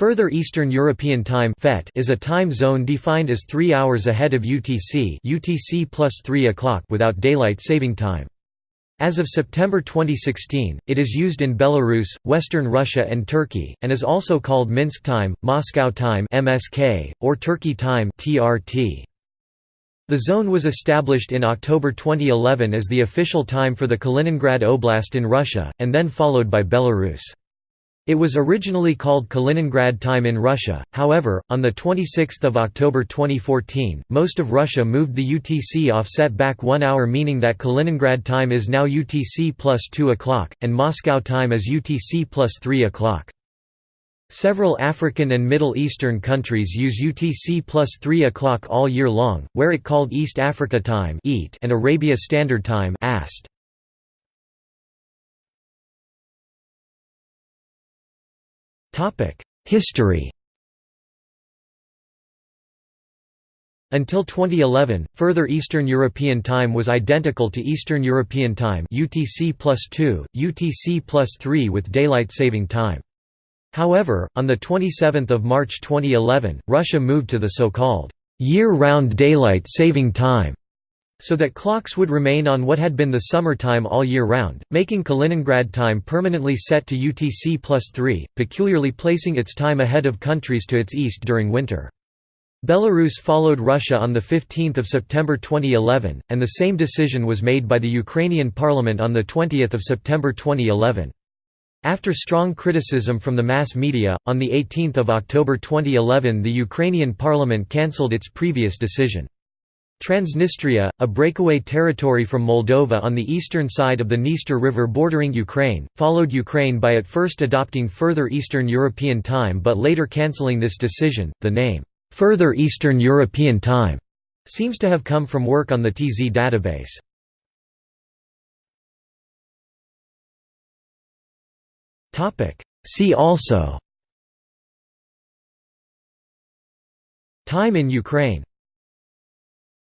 Further Eastern European Time is a time zone defined as 3 hours ahead of UTC UTC plus 3 o'clock without daylight saving time. As of September 2016, it is used in Belarus, Western Russia and Turkey, and is also called Minsk Time, Moscow Time (MSK), or Turkey Time (TRT). The zone was established in October 2011 as the official time for the Kaliningrad Oblast in Russia, and then followed by Belarus. It was originally called Kaliningrad time in Russia, however, on 26 October 2014, most of Russia moved the UTC offset back one hour meaning that Kaliningrad time is now UTC plus 2 o'clock, and Moscow time is UTC plus 3 o'clock. Several African and Middle Eastern countries use UTC plus 3 o'clock all year long, where it called East Africa Time and Arabia Standard Time AST. History Until 2011, further Eastern European Time was identical to Eastern European Time UTC plus 2, UTC plus 3 with daylight saving time. However, on the 27 March 2011, Russia moved to the so-called year-round daylight saving time so that clocks would remain on what had been the summer time all year round, making Kaliningrad time permanently set to UTC plus 3, peculiarly placing its time ahead of countries to its east during winter. Belarus followed Russia on 15 September 2011, and the same decision was made by the Ukrainian parliament on 20 September 2011. After strong criticism from the mass media, on 18 October 2011 the Ukrainian parliament cancelled its previous decision. Transnistria, a breakaway territory from Moldova on the eastern side of the Dniester River bordering Ukraine, followed Ukraine by at first adopting Further Eastern European Time but later cancelling this decision. The name, Further Eastern European Time, seems to have come from work on the TZ database. See also Time in Ukraine